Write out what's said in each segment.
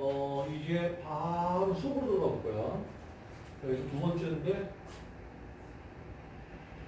어, 이제 바로 수업으로 들어가 볼 거야. 여기서 두 번째인데,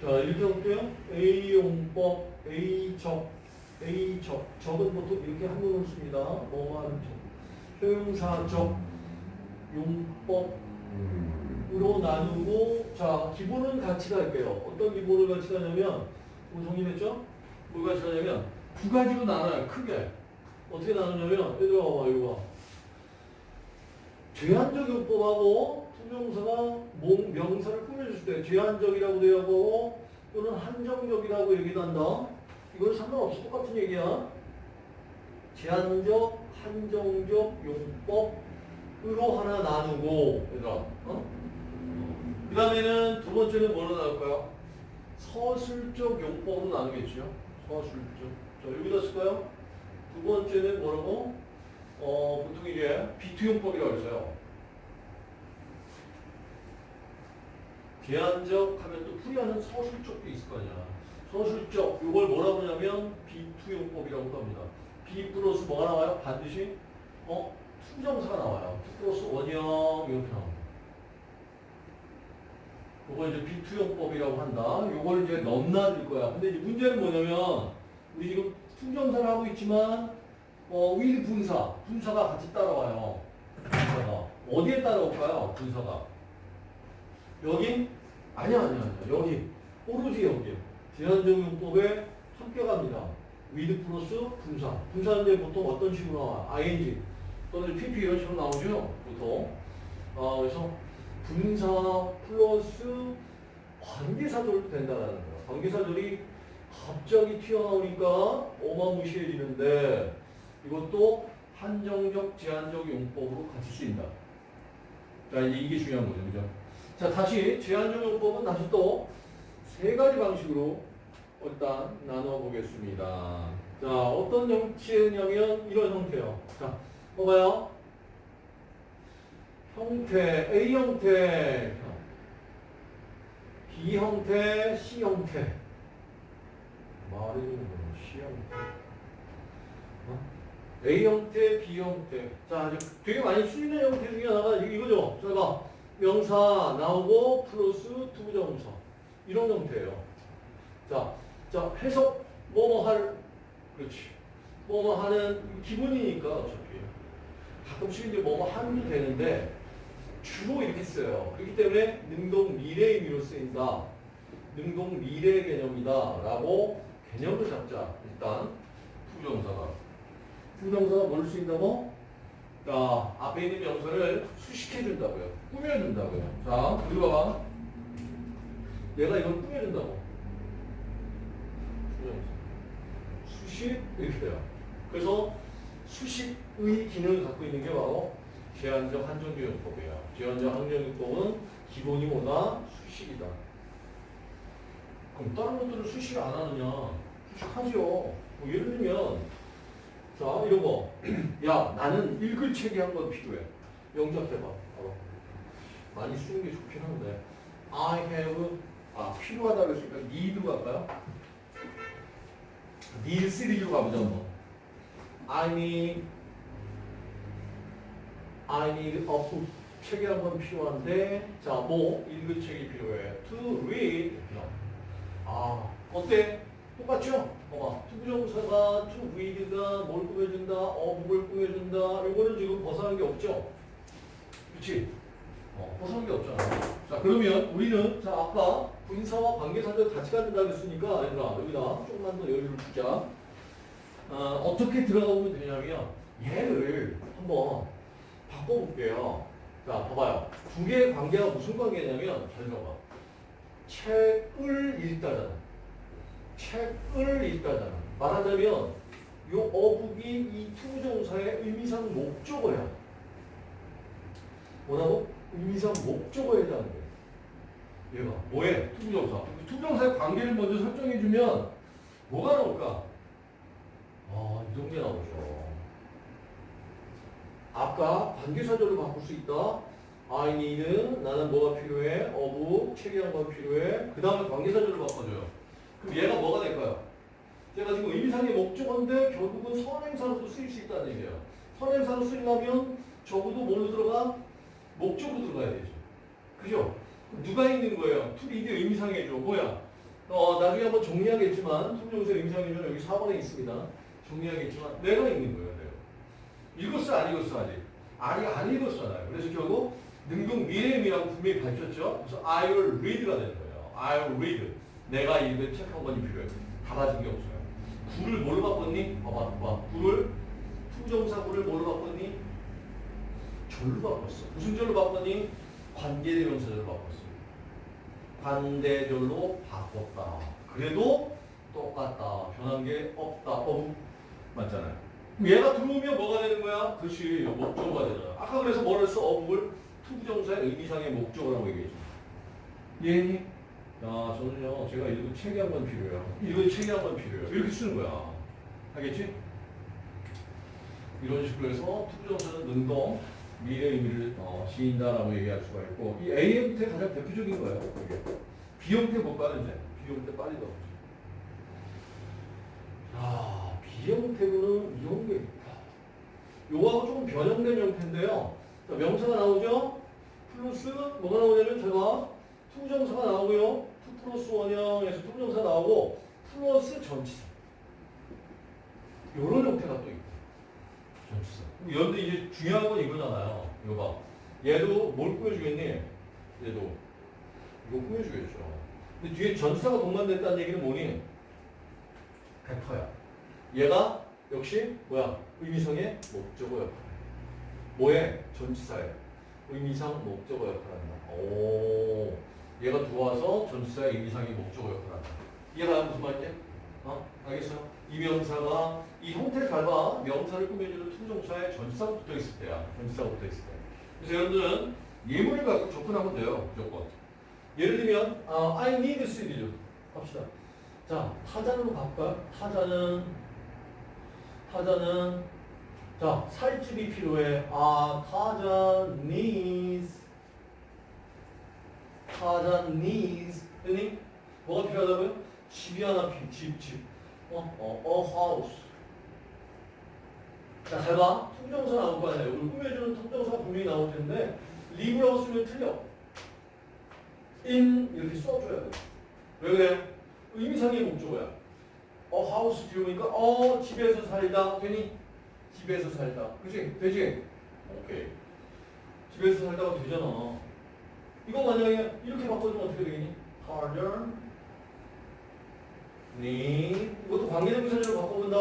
자, 이렇게 볼게요. A용법, A적, A적. 적은 보통 이렇게 한문으로 씁니다. 하는 적. 효용사적, 용법, 으로 나누고 자 기본은 같이 갈게요. 어떤 기본을 같이 가냐면 우리 정리했죠? 뭘 같이 가냐면 두 가지로 나눠요. 크게 어떻게 나누냐면 얘들아 봐봐 이거 봐. 제한적 용법하고 투명사가 몽 명사를 꾸며줄 때 제한적이라고 되어 하고 또는 한정적이라고 얘기도 한다. 이건 상관없이 똑같은 얘기야. 제한적, 한정적 용법으로 하나 나누고 얘들아 어? 그 다음에는 두 번째는 뭐로 나눌까요? 서술적 용법으로 나누겠죠. 서술적. 자, 여기다 쓸까요? 두 번째는 뭐라고? 어, 보통 이게 be to 용법이라고 했어요. 제한적 하면 또 풀이하는 서술적도 있을 거 아니야. 서술적, 이걸 뭐라고 하냐면 be to 용법이라고 합니다. be 플러스 뭐가 나와요? 반드시 어? to부정사가 나와요. to 플러스 원형 이렇게 나옵니다. 요걸 이제 be to 용법이라고 한다. 요걸 이제 넘나들 거야. 근데 이제 문제는 뭐냐면 우리 지금 to부정사를 하고 있지만 어, 위 분사, 분사가 같이 따라와요. 분사가 어디에 따라올까요? 분사가 여기 아니야 아니야 아니야 여기 오로지 여기 제한적 용법에 함께 갑니다. with 플러스 분사. 분사인데 보통 어떤 식으로 나와? ing 또는 pp 이런 식으로 나오죠. 보통. 어, 그래서 분사 플러스 관계사절도 된다는 거야. 관계사절이 갑자기 튀어나오니까 어마무시해지는데 이것도 한정적, 제한적 용법으로 같이 쓰인다. 자, 이제 이게 중요한 거죠. 그죠? 자, 다시 제한적 용법은 다시 또 세 가지 방식으로 일단 나눠보겠습니다. 자, 어떤 형체냐면 이런 형태요. 자, 봐봐요. 형태, A 형태, B 형태, C 형태. 말이 좀 C 형태. 어? A 형태, B 형태. 자, 되게 많이 쓰이는 형태 중에 하나가 이- 이거죠. 자, 봐. 명사 나오고 플러스 to부정사. 이런 형태예요. 자, 자, 해석, 뭐뭐 할, 그렇지. 뭐뭐 하는, 기본이니까 어차피. 가끔씩 이제 뭐뭐 하면 되는데, 주로 이렇게 써요. 그렇기 때문에 능동 미래 의 미로 쓰인다. 능동 미래 개념이다. 라고 개념을 잡자. 일단 부정사가. 부정사가 뭘 쓰인다고? 자, 앞에 있는 명사를 수식해준다고요. 꾸며준다고요. 자, 그리고 봐봐. 내가 이걸 꾸며준다고. 수식 이렇게 돼요. 그래서 수식의 기능을 갖고 있는 게 바로 제한적 한정교용법이에요. 제한적 한정교용법은 기본이 뭐다? 수식이다. 그럼 다른 것들을 수식 안 하느냐? 수식하죠. 뭐 예를 들면 자 이런 거. 야 나는 읽을 책이 한 권 필요해. 영작해봐. 많이 쓰는 게 좋긴 한데 I have 아 필요하다 그랬으니까 need로 갈까요? need 시리즈로 가보자 한번. I need I need a book. 책이 한 권 필요한데, 자, 뭐, 읽을 책이 필요해. To read. 아, 어때? 똑같죠? 봐봐. 투부정사가 read가 뭘 꾸며준다, 어복을 꾸며준다. 이거는 지금 벗어난 게 없죠? 그치? 어, 벗어난 게 없잖아. 자, 그러면 우리는, 자, 아까 분사와 관계사들 같이 갖는다 그랬으니까, 얘들아, 여기다 조금만 더 여유를 주자. 어, 어떻게 들어가 보면 되냐면, 얘를 한번 바꿔볼게요. 자, 봐봐요. 두 개의 관계가 무슨 관계냐면, 잘 들어봐. 책을 읽다잖아. 책을 읽다잖아. 말하자면, 요 a book이 이 to부정사의 의미상 목적어야. 뭐라고? 의미상 목적어에 해당하는 거야. 얘가 뭐해? to부정사. to부정사의 관계를 먼저 설정해주면 뭐가 나올까? 아, 이동재 나오죠. 아까 관계사절로 바꿀 수 있다. I need, 나는 뭐가 필요해? a book, 책이 한 권 필요해. 그 다음에 관계사절로 바꿔줘요. 그럼 얘가 뭐가 될까요? 얘가 지금 의미상의 목적어인데 결국은 선행사로도 쓰일 수 있다는 얘기예요. 선행사로 쓰려면 적어도 뭘로 들어가? 목적으로 들어가야 되죠. 그죠? 누가 있는 거예요? 투리드 의미상해줘. 뭐야? 어, 나중에 한번 정리하겠지만, 통정사 의미상해줘는 여기 4번에 있습니다. 정리하겠지만, 내가 있는 거예요, 내가. 읽었어, 안 읽었어, 아직? 아니, 안 읽었잖아요. 그래서 결국, 능동 미래임이라고 분명히 밝혔죠? 그래서 I will read가 되는 거예요. I will read. 내가 읽을 책 한 권이 필요해. 달라진 게 없어요. 구를 뭘로 바꿨니? 봐봐, 봐 봐. 구를, to부정사 구를 뭘로 바꿨니? 절로 바꿨어. 무슨 절로 바꿨니? 관계대명사절로 바꿨어. 관대절로 바꿨다. 그래도 똑같다. 변한 게 없다. 어, 맞잖아요. 얘가 들어오면 뭐가 되는 거야? 그렇지. 목적어가 되잖아. 아까 그래서 뭐를 써? a book을 to부정사의 의미상의 목적어라고 얘기했죠. 이해니? 야, 저는요, 제가 읽은 책이 한 권 필요해요. 읽은 책이 한 권 필요해요. 이렇게 쓰는 거야. 알겠지? 이런 식으로 해서 투부정사는 능동, 미래 의미를 어, 지인다라고 얘기할 수가 있고, 이 A 형태 가장 대표적인 거예요. 이게. B 형태 못 가는 이제. B 형태 빨리 넣어보죠. 아, B 형태로는 이런 게 있다. 요거하고 조금 변형된 형태인데요. 자, 명사가 나오죠? 플러스 뭐가 나오냐면 제가 to부정사가 나오고요. to 플러스 원형에서 to부정사 나오고 플러스 전치사. 요런 형태가 또 있고. 전치사. 그런데 이제 중요한 건 이거잖아요. 이거 봐. 얘도 뭘 꾸며주겠니? 얘도. 이거 꾸며주겠죠. 근데 뒤에 전치사가 동반됐다는 얘기는 뭐니? 100%야. 얘가 역시 뭐야? 의미상의 목적어 역할. 뭐에? 전치사에. 의미상 목적어 역할한다. 오. 얘가 들어와서 전치사의 의미상의 목적어 역할한다. 이해가 무슨 말인지? 어? 알겠어? 이 명사가 이 형태를 밟아 명사를 꾸며주는 투정사에 전치사가 붙어 있을 때야. 전치사가 붙어 있을 때. 그래서 여러분들은 예문을 갖고 접근하면 돼요. 무조건. 예를 들면 아, I need CD죠. 합시다. 자, 타자로 바꿔. 타자는 타자는 자, 살집이 필요해. 아, 타자 needs. 타자 needs. 됐니? 뭐가 필요하다고요? 집이 하나 필요, 집, 집. 어, 어, a house. 자, 잘 봐. 통정사 나올 거 아니야. 여기 꾸며주는 통정사가 분명히 나올 텐데, live라고 쓰면 틀려. in 이렇게 써줘야 돼. 왜 그래? 의미상의 목적어야. 어, 하우스 들어보니까, 어, 집에서 살다. 되니? 집에서 살다. 그치? 되지? 오케이. 집에서 살다가 되잖아. 이거 만약에 이렇게 바꿔주면 어떻게 되겠니? harder, need. 이것도 관계대명사절로 바꿔본다.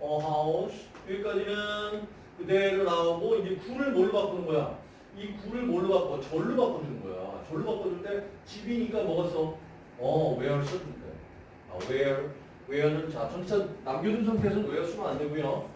어, house. 여기까지는 그대로 나오고, 이제 구를 뭘로 바꾸는 거야? 이 구를 뭘로 바꿔? 절로 바꿔주는 거야. 절로 바꿔줄 때 집이니까 써? 어, where 때. 아, where. where는 자, 전치사 남겨둔 상태에서는 where 쓰면 안 되고요.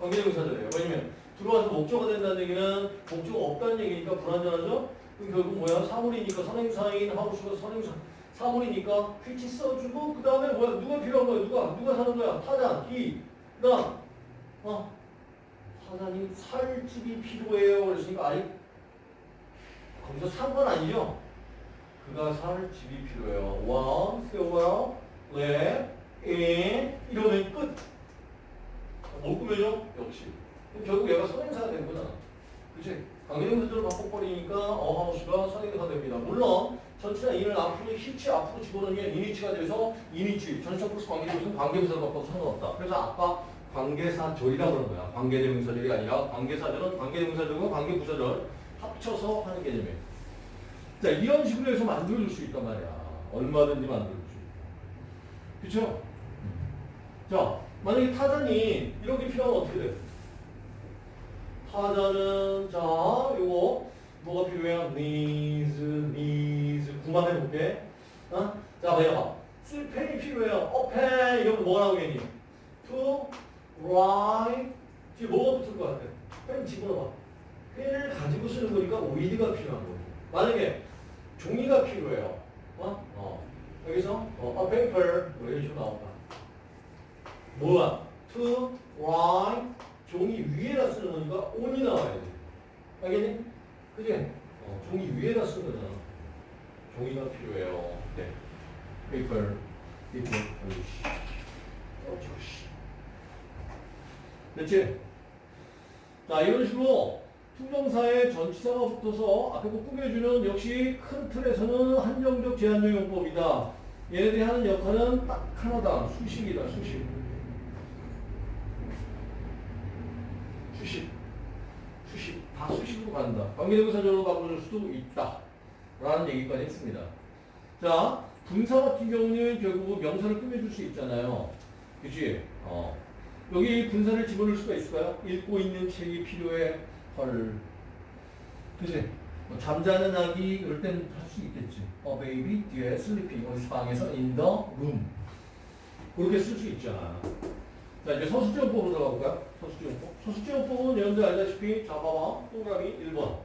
관계대명사절이에요. 왜냐면 들어와서 목적어가 된다는 얘기는 목적어 없다는 얘기니까 불안전하죠? 결국 뭐야? 사물이니까 선행사인 하우스가 선행사 사물이니까 퀴치 써주고 그 다음에 뭐야? 누가 필요한 거야? 누가? 누가 사는 거야? 타자, 이, 그 다음 어? 사장님 살 집이 필요해요. 그랬으니까 아니 거기서 산 건 아니죠? 그가 살 집이 필요해요. 원, silver, red, in 이러면 끝. 뭘 꾸며줘? 역시. 결국 얘가 선행사가 된 거잖아. 그치? 강경문제로 바꿔버리니까 어하우스가 선행사가 됩니다. 물론 전치나 인을 앞으로 히치 앞으로 집어넣으면 이니치가 돼서 이니치 전치사 플러스 관계대명사 관계대명사로 바꿔도 상관없다. 그래서 아까 관계사절이라고 그런 거야. 관계대명사절이 아니라 관계사절은 관계대명사절과 관계부사절 합쳐서 하는 개념이에요. 자 이런 식으로 해서 만들어줄 수 있단 말이야. 얼마든지 만들어줄 수 있고. 그쵸? 자 만약에 타자니 이렇게 필요하면 어떻게 돼? 타자는 자 요거 뭐가 필요해요? needs, needs 그만해볼게 어? 자 봐봐 쓸 펜이 필요해요 어 펜! 이러면 뭐가 나오겠니? to write 뒤에 뭐가 붙을 것 같아? 펜 집어넣어 펜을 가지고 쓰는 거니까 with가 필요한 거고 만약에 종이가 필요해요 어? 어. 여기서 어, a paper 뭐 이런 식으로 나온다 뭐야? to write 종이 위에다 쓰는 거니까 on이 나와야 돼. 알겠니? 그지? 어, 종이 위에다 거잖아. 종이가 필요해요. 네. paper, paper, 어이씨. 어쩌고 씨. 됐지? 자, 이런 식으로 투정사에 전치사가 붙어서 앞에 거 꾸며주는 역시 큰 틀에서는 한정적 제한적 용법이다. 얘네들이 하는 역할은 딱 하나다. 수식이다, 수식. 수식. 수식. 다 수식으로 간다. 관계대명사절로 바꿔줄 수도 있다. 라는 얘기까지 했습니다. 자, 분사 같은 경우는 결국 명사를 꾸며줄 수 있잖아요. 그치? 어. 여기 분사를 집어넣을 수가 있을까요? 읽고 있는 책이 필요해. 헐. 그치? 뭐 잠자는 아기 이럴 땐 할 수 있겠지. 어, baby 뒤에 sleeping 어디 방에서 in the room. 그렇게 쓸 수 있잖아. 자, 이제 서술적 용법으로 들어가 볼까요? 서술적 용법. 서술적 용법은 여러분들 알다시피 자, 봐봐. 동그라미 1번.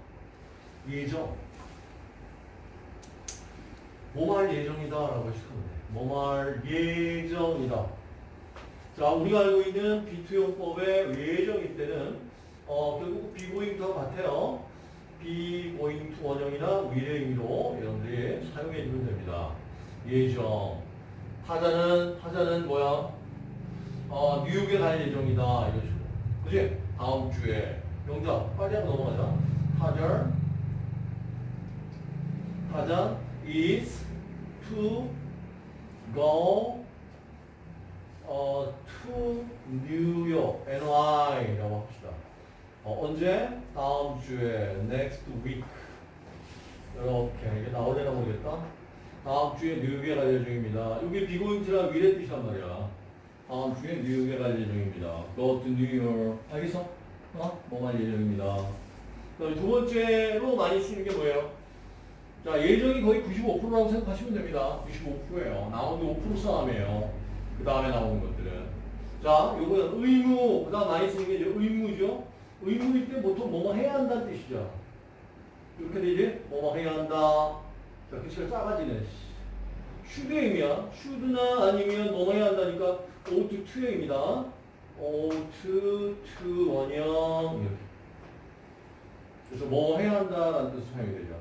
예정. 뭐뭐할 예정이다 라고 해석하면 돼. 뭐뭐할 예정이다. 자, 우리가 알고 있는 be to 용법의 예정일 때는 어, 결국 be going to와 같아요. be going to 원형이나 will의 의미로 여러분들이 사용해 주면 됩니다. 예정. 타잔은 타잔은 뭐야? 어, 뉴욕에 갈 예정이다 이런 식으로. 그지? 다음 주에 영작 빨리 한번 넘어가자. 타자 타자 is to go 어, to New York, NY라고 합시다. 어, 언제? 다음 주에, next week. 이렇게, 이게 나올려나 모르겠다. 다음 주에 뉴욕에 갈 예정입니다. 이게 비고잉트라 미래 뜻이란 말이야. 다음 주에 뉴욕에 갈 예정입니다. Go to New York. 알겠어? 어? 뭐갈 예정입니다. 두 번째로 많이 쓰는 게 뭐예요? 자, 예정이 거의 95%라고 생각하시면 됩니다. 95%예요. 나오는 게5% 싸움이에요. 그 다음에 나오는 것들은. 자, 요거는 의무, 그 다음 많이 쓰는 게 의무죠. 의무일 때 보통 뭐뭐 해야 한다는 뜻이죠. 이렇게 되지? 뭐뭐 해야 한다. 자, 글씨가 작아지네. 슈드의 의미야. 슈드나 아니면 뭐뭐 해야 한다니까 ought to의 의미다. ought to 원형. 이렇게. 그래서 뭐 해야 한다라는 뜻으로 사용이 되죠.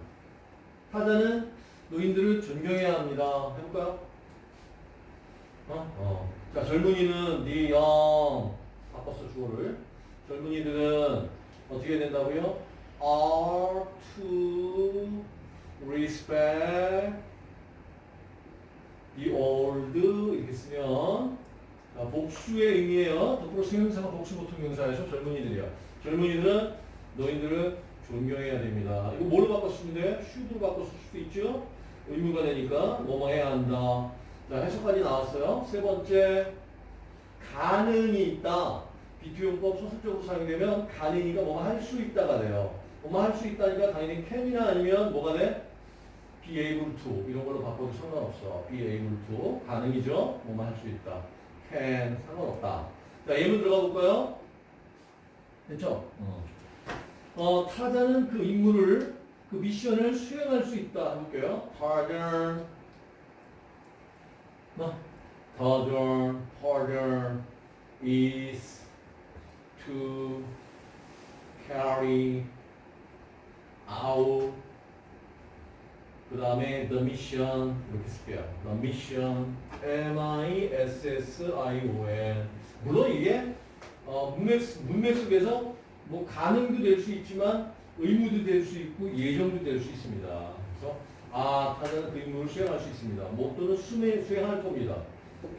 타자는 노인들을 존경해야 합니다. 해볼까요? 어? 어. 자, 젊은이는 네 영. 바꿨어, 주어를. 젊은이들은 어떻게 된다고요? are to respect the old 이렇게 쓰면 자, 복수의 의미예요. 덕으로 수명사가 복수 보통 명사에서 젊은이들이야. 젊은이들은 너희들을 존경해야 됩니다. 이거 뭘로 바꿨으면 돼? should로 바꿨을 수도 있죠? 의무가 되니까 뭐뭐 해야 한다. 자, 해석까지 나왔어요. 세 번째, 가능이 있다. 비투용법 소설적으로 사용되면 가능이가 뭐가 할 수 있다가 돼요. 뭐뭐 할수 있다니까 당연히 can이나 아니면 뭐가 돼? be able to 이런 걸로 바꿔도 상관없어. be able to 가능이죠. 뭐뭐 할수 있다. Can 상관없다. 자 예문 들어가 볼까요? 됐죠? 어. 어, 타자는 그 임무를 그 미션을 수행할 수 있다. 해볼게요. 타자 어, 타자 is to carry out 그 다음에 the mission 이렇게 쓸게요. the mission M-I-S-S-I-O-N 물론 이게 어, 문맥, 문맥 속에서 뭐 가능도 될 수 있지만 의무도 될 수 있고 예정도 될 수 있습니다. 그래서 아 타잔은 그 임무를 수행할 수 있습니다. 뭐 또는 수행, 수행할 겁니다.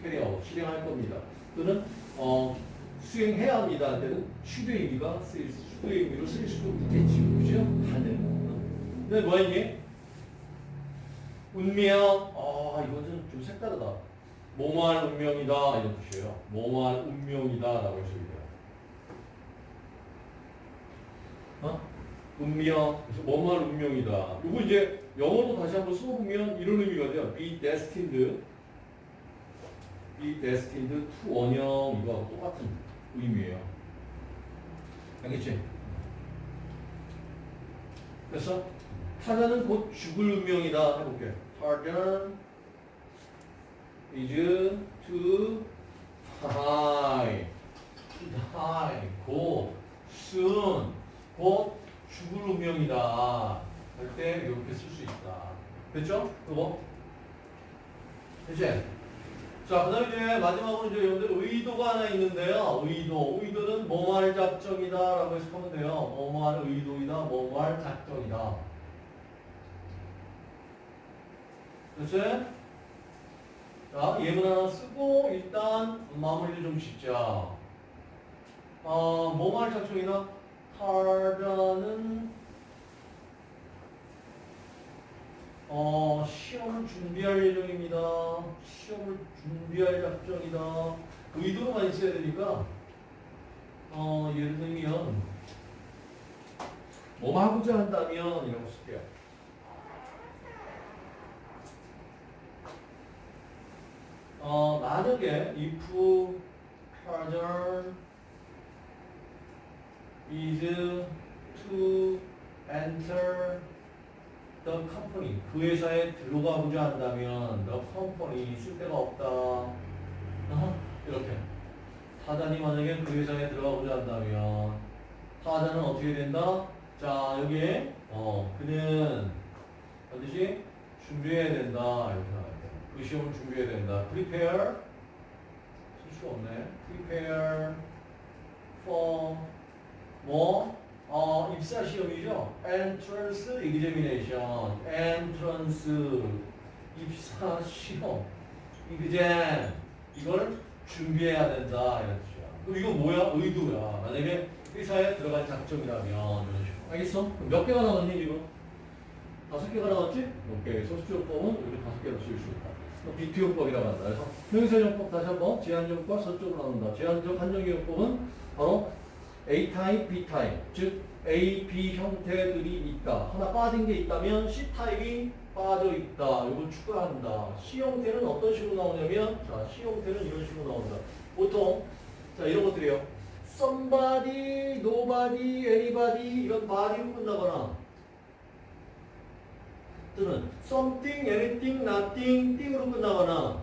carry out 실행할 겁니다. 또는 어, 수행해야 합니다. 할 때는 should의 의미가 쓰일 수, should의 의미로 쓰일 수도 있겠지. 그죠? 가능. 근데 뭐 했니? 운명. 아, 이건 좀, 좀 색다르다. 뭐뭐할 운명이다. 이런 뜻이에요. 뭐뭐할 운명이다. 라고 해석이 돼요. 어? 운명. 그래서 뭐뭐할 운명이다. 이거 이제 영어로 다시 한번 써보면 이런 의미가 돼요. be destined. be destined to 원형 이거하고 똑같은 의미예요. 알겠지? 그래서 타자는 곧 죽을 운명이다 해볼게. 타자 is to die, die, 곧 soon, 곧 죽을 운명이다 할 때 이렇게 쓸 수 있다. 됐죠? 그거? 됐지? 자, 그 다음에 이제 마지막으로 이제 여러분들 의도가 하나 있는데요. 의도. 의도는 뭐뭐할 작정이다 라고 해석하면 돼요. 뭐뭐할 의도이다. 뭐뭐할 작정이다. 됐지? 자, 예문 하나 쓰고 일단 마무리를 좀 짓자. 어, 뭐뭐할 작정이다. 타자는 어, 시험을 준비할 예정입니다. 시험을 준비할 작정이다. 의도로 많이 써야 되니까, 어, 예를 들면, 뭐 하고자 한다면, 이라고 쓸게요. 어, 만약에 if partner is to enter the company 그 회사에 들어가고자 한다면 the company 쓸 데가 없다 어? 이렇게 타자니 만약에 그 회사에 들어가고자 한다면 타자는 어떻게 된다? 자 여기에 어 그는 반드시 준비해야 된다 이렇게 그 시험을 준비해야 된다 prepare 쓸 수가 없네 prepare for 뭐 어, 입사 시험이죠. entrance examination, entrance 입사 시험, exam 이걸 준비해야 된다 이런 뜻이야. 그럼 이거 뭐야? 의도야. 만약에 회사에 들어갈 작정이라면 이런 식으로. 알겠어? 그럼 몇 개가 나왔니 지금? 다섯 개가 나왔지? 오케이. 서술적 용법은 이렇게 다섯 개로 쓸수 있다. be to 용법이라고 한다. 그래서 명사적 용법 다시 한번 제한적 용법 서술적으로 나온다. 제한적 한정적 용법은 바로 A 타입, B 타입, 즉 A, B 형태들이 있다. 하나 빠진 게 있다면 C 타입이 빠져 있다. 이걸 추가한다. C 형태는 어떤 식으로 나오냐면, 자, C 형태는 이런 식으로 나온다. 보통 자 이런 것들이요. somebody, nobody, anybody 이런 body로 끝나거나 또는 something, anything, nothing, thing으로 끝나거나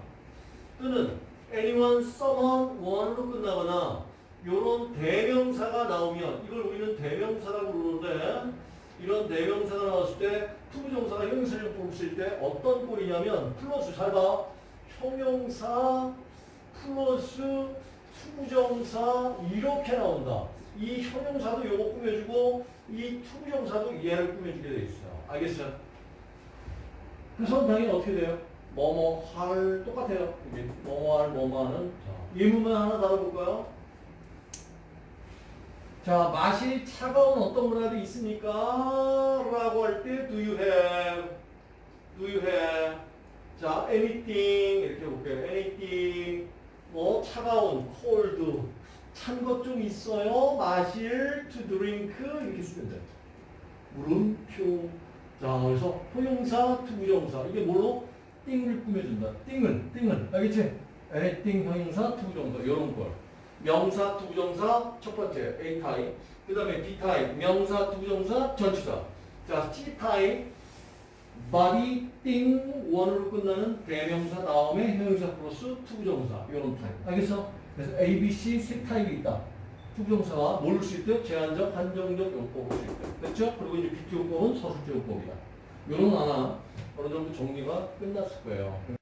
또는 anyone, someone, one으로 끝나거나 이런 대명사가 나오면 이걸 우리는 대명사라고 부르는데 이런 대명사가 나왔을 때 to부정사가 형용사를 쓸때 어떤 꼴이냐면 플러스 잘 봐. 형용사 플러스 to부정사 이렇게 나온다. 이 형용사도 요거 꾸며주고 이 to부정사도 얘를 꾸며주게 돼 있어요. 알겠어요? 그래서 당연히 어떻게 돼요? 뭐뭐 할 똑같아요. 이게 뭐뭐 할 뭐뭐 하는 자, 예문만 하나 다뤄볼까요? 자, 마실 차가운 어떤 거라도 있습니까? 라고 할 때 do you have? do you have? 자, anything 이렇게 볼게요. anything 뭐 차가운 cold 찬 것 좀 있어요. 마실 to drink 이렇게 쓰면 돼요. 물음표 자, 그래서 형용사, to부정사 이게 뭘로? thing을 꾸며준다. thing을, thing을 알겠지? anything 형용사, to부정사 이런 걸. 명사, to부정사 첫 번째 A 타입. 그 다음에 B 타입 명사, to부정사 전치사. 자, C 타입 body, thing, one으로 끝나는 대명사 다음에 형용사 플러스 to부정사 이런 타입. 알겠어? 그래서 A, B, C 세 타입이 있다. 투부정사가 모를 수 있대? 제한적, 한정적 용법을 수 있대. 됐죠? 그리고 이제 비투용법은 서술적 용법이다. 이런 하나 어느 정도 정리가 끝났을 거예요.